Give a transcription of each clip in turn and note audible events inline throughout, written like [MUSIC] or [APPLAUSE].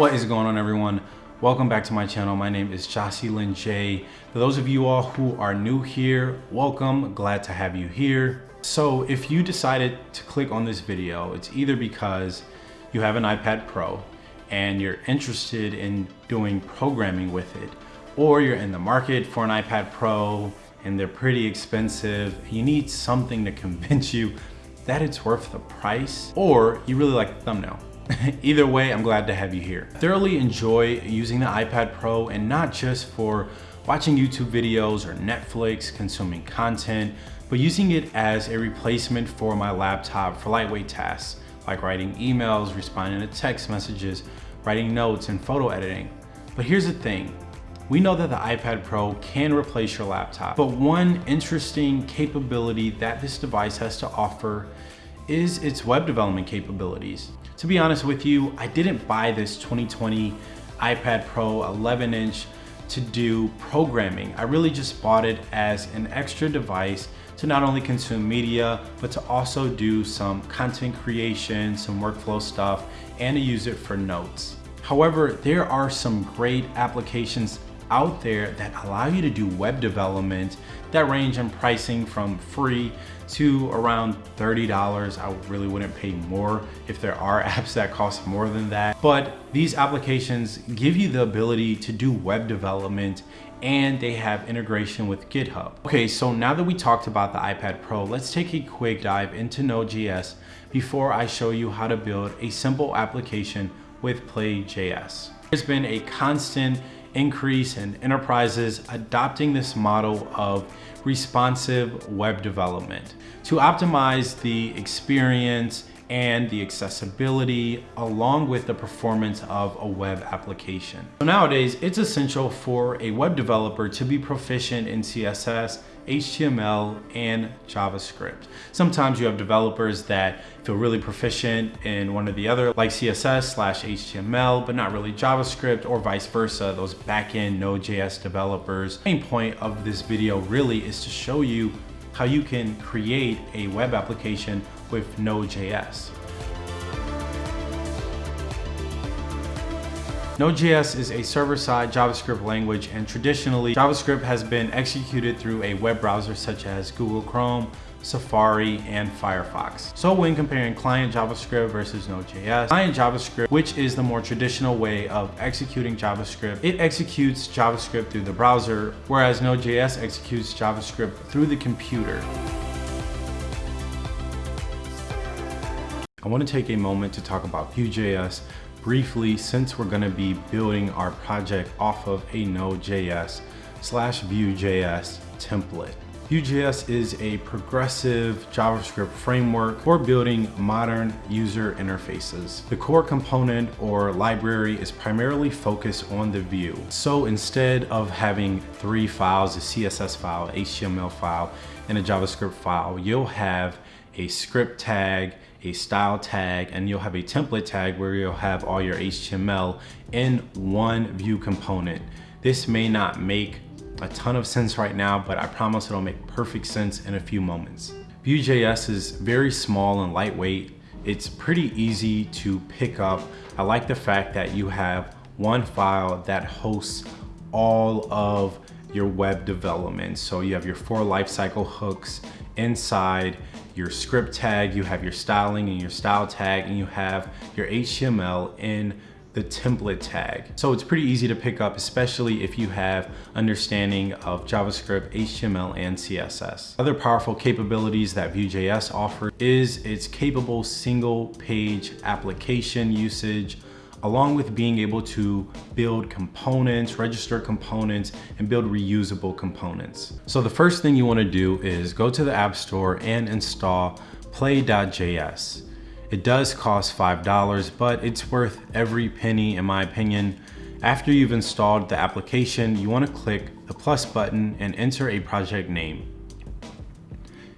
What is going on everyone? Welcome back to my channel. My name is Jocelyn J. For those of you all who are new here, welcome. Glad to have you here. So if you decided to click on this video, it's either because you have an iPad Pro and you're interested in doing programming with it, or you're in the market for an iPad Pro and they're pretty expensive. You need something to [LAUGHS] convince you that it's worth the price, or you really like the thumbnail. [LAUGHS] Either way, I'm glad to have you here. Thoroughly enjoy using the iPad Pro and not just for watching YouTube videos or Netflix, consuming content, but using it as a replacement for my laptop for lightweight tasks like writing emails, responding to text messages, writing notes, and photo editing. But here's the thing, we know that the iPad Pro can replace your laptop, but one interesting capability that this device has to offer is its web development capabilities. To be honest with you, I didn't buy this 2020 iPad Pro 11 inch to do programming. I really just bought it as an extra device to not only consume media, but to also do some content creation, some workflow stuff, and to use it for notes. However, there are some great applications out there that allow you to do web development that range in pricing from free to around $30. I really wouldn't pay more if there are [LAUGHS] apps that cost more than that. But these applications give you the ability to do web development and they have integration with GitHub. Okay, so now that we talked about the iPad Pro, let's take a quick dive into Node.js before I show you how to build a simple application with Play.js. There's been a constant increase in enterprises adopting this model of responsive web development to optimize the experience and the accessibility along with the performance of a web application. So nowadays, it's essential for a web developer to be proficient in CSS, HTML, and JavaScript. Sometimes you have developers that feel really proficient in one or the other, like CSS slash HTML, but not really JavaScript or vice versa, those backend Node.js developers. The main point of this video really is to show you how you can create a web application with Node.js. Node.js is a server-side JavaScript language and traditionally JavaScript has been executed through a web browser such as Google Chrome, Safari, and Firefox. So when comparing client JavaScript versus Node.js, client JavaScript, which is the more traditional way of executing JavaScript, it executes JavaScript through the browser, whereas Node.js executes JavaScript through the computer. I want to take a moment to talk about Vue.js briefly since we're going to be building our project off of a Node.js slash Vue.js template. Vue.js is a progressive JavaScript framework for building modern user interfaces. The core component or library is primarily focused on the view. So instead of having three files, a CSS file, HTML file, and a JavaScript file, you'll have a script tag, a style tag, and you'll have a template tag where you'll have all your HTML in one Vue component. This may not make a ton of sense right now, but I promise it'll make perfect sense in a few moments. Vue.js is very small and lightweight. It's pretty easy to pick up. I like the fact that you have one file that hosts all of your web development. So you have your four lifecycle hooks inside your script tag, you have your styling and your style tag, and you have your HTML in the template tag. So it's pretty easy to pick up, especially if you have understanding of JavaScript, HTML, and CSS. Other powerful capabilities that Vue.js offers is its capable single page application usage, along with being able to build components, register components, and build reusable components. So the first thing you wanna do is go to the App Store and install play.js. It does cost $5, but it's worth every penny in my opinion. After you've installed the application, you wanna click the plus button and enter a project name.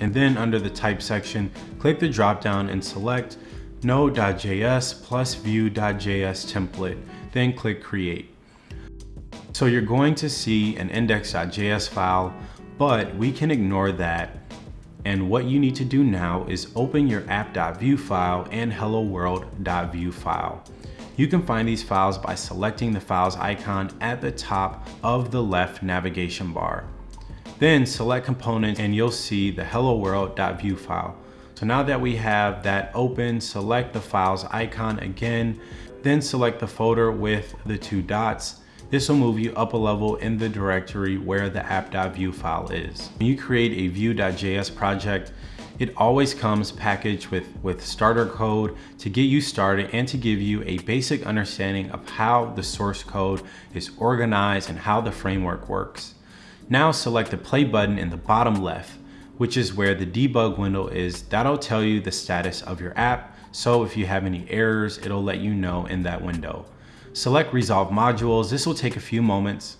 And then under the type section, click the drop down and select node.js plus vue.js template, then click create. So you're going to see an index.js file, but we can ignore that. And what you need to do now is open your app.vue file and hello world.vue file. You can find these files by selecting the files icon at the top of the left navigation bar. Then select components and you'll see the hello world.vue file. So now that we have that open, select the files icon again, then select the folder with the two dots. This will move you up a level in the directory where the app.vue file is. When you create a vue.js project, it always comes packaged with, with starter code to get you started and to give you a basic understanding of how the source code is organized and how the framework works. Now select the play button in the bottom left, which is where the debug window is. That'll tell you the status of your app. So if you have any errors, it'll let you know in that window. Select resolve modules. This will take a few moments.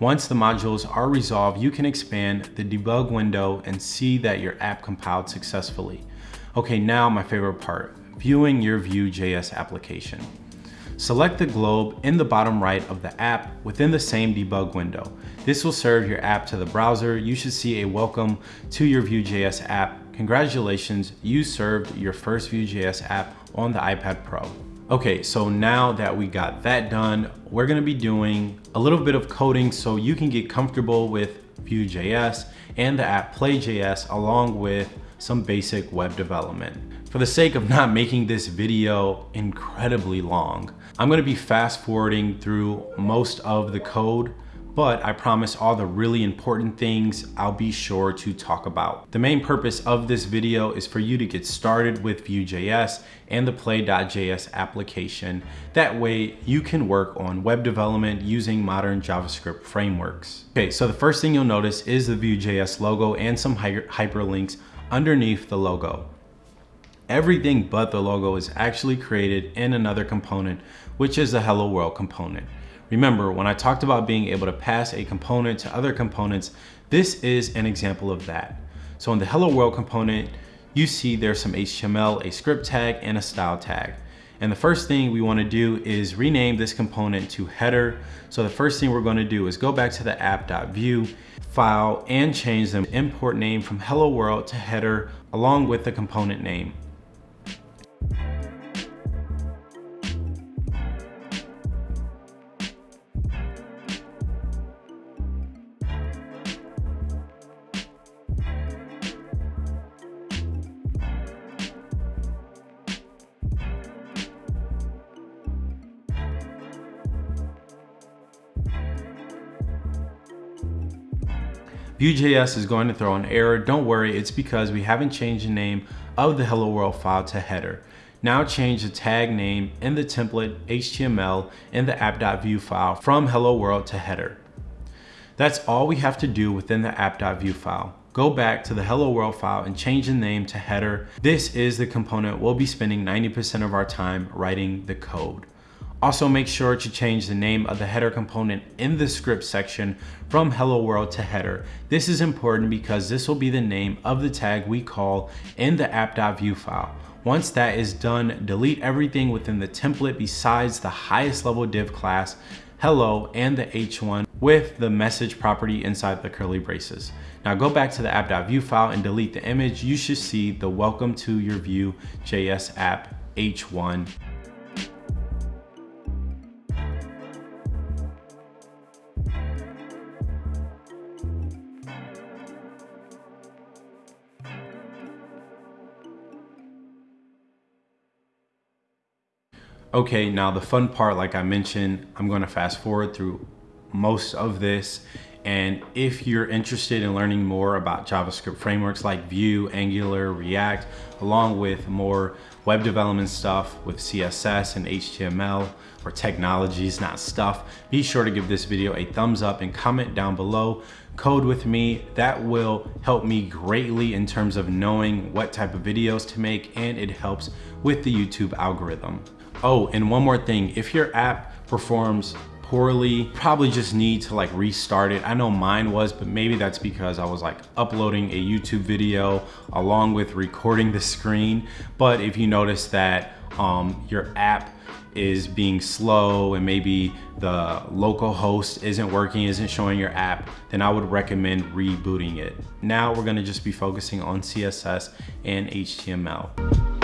Once the modules are resolved, you can expand the debug window and see that your app compiled successfully. Okay, now my favorite part, viewing your Vue.js application. Select the globe in the bottom right of the app within the same debug window. This will serve your app to the browser. You should see a welcome to your Vue.js app. Congratulations, you served your first Vue.js app on the iPad Pro. Okay, so now that we got that done, we're gonna be doing a little bit of coding so you can get comfortable with Vue.js and the app Play.js along with some basic web development. For the sake of not making this video incredibly long, I'm gonna be fast forwarding through most of the code but I promise all the really important things I'll be sure to talk about. The main purpose of this video is for you to get started with Vue.js and the play.js application. That way you can work on web development using modern JavaScript frameworks. Okay, so the first thing you'll notice is the Vue.js logo and some hyperlinks underneath the logo. Everything but the logo is actually created in another component, which is the Hello World component. Remember, when I talked about being able to pass a component to other components, this is an example of that. So in the hello world component, you see there's some HTML, a script tag, and a style tag. And the first thing we wanna do is rename this component to header. So the first thing we're gonna do is go back to the app.vue file and change the import name from hello world to header along with the component name. Vue.js is going to throw an error. Don't worry, it's because we haven't changed the name of the hello world file to header. Now change the tag name in the template HTML in the app.vue file from hello world to header. That's all we have to do within the app.vue file. Go back to the hello world file and change the name to header. This is the component we'll be spending 90% of our time writing the code. Also make sure to change the name of the header component in the script section from hello world to header. This is important because this will be the name of the tag we call in the app.vue file. Once that is done, delete everything within the template besides the highest level div class, hello, and the h1 with the message property inside the curly braces. Now go back to the app.vue file and delete the image. You should see the welcome to your Vue.js app h1 Okay, now the fun part, like I mentioned, I'm gonna fast forward through most of this. And if you're interested in learning more about JavaScript frameworks like Vue, Angular, React, along with more web development stuff with CSS and HTML or technologies, not stuff, be sure to give this video a thumbs up and comment down below. Code with me, that will help me greatly in terms of knowing what type of videos to make and it helps with the YouTube algorithm. Oh, and one more thing, if your app performs poorly, probably just need to like restart it. I know mine was, but maybe that's because I was like uploading a YouTube video along with recording the screen. But if you notice that um, your app is being slow and maybe the local host isn't working, isn't showing your app, then I would recommend rebooting it. Now we're gonna just be focusing on CSS and HTML.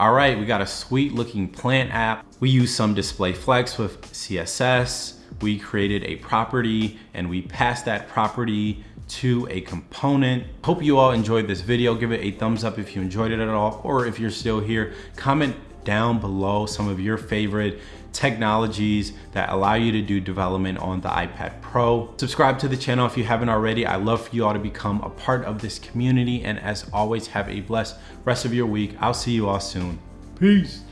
All right, we got a sweet looking plant app. We use some display flex with CSS. We created a property and we passed that property to a component. Hope you all enjoyed this video. Give it a thumbs up if you enjoyed it at all, or if you're still here, comment down below some of your favorite technologies that allow you to do development on the iPad Pro. Subscribe to the channel if you haven't already. I love for you all to become a part of this community. And as always, have a blessed rest of your week. I'll see you all soon. Peace.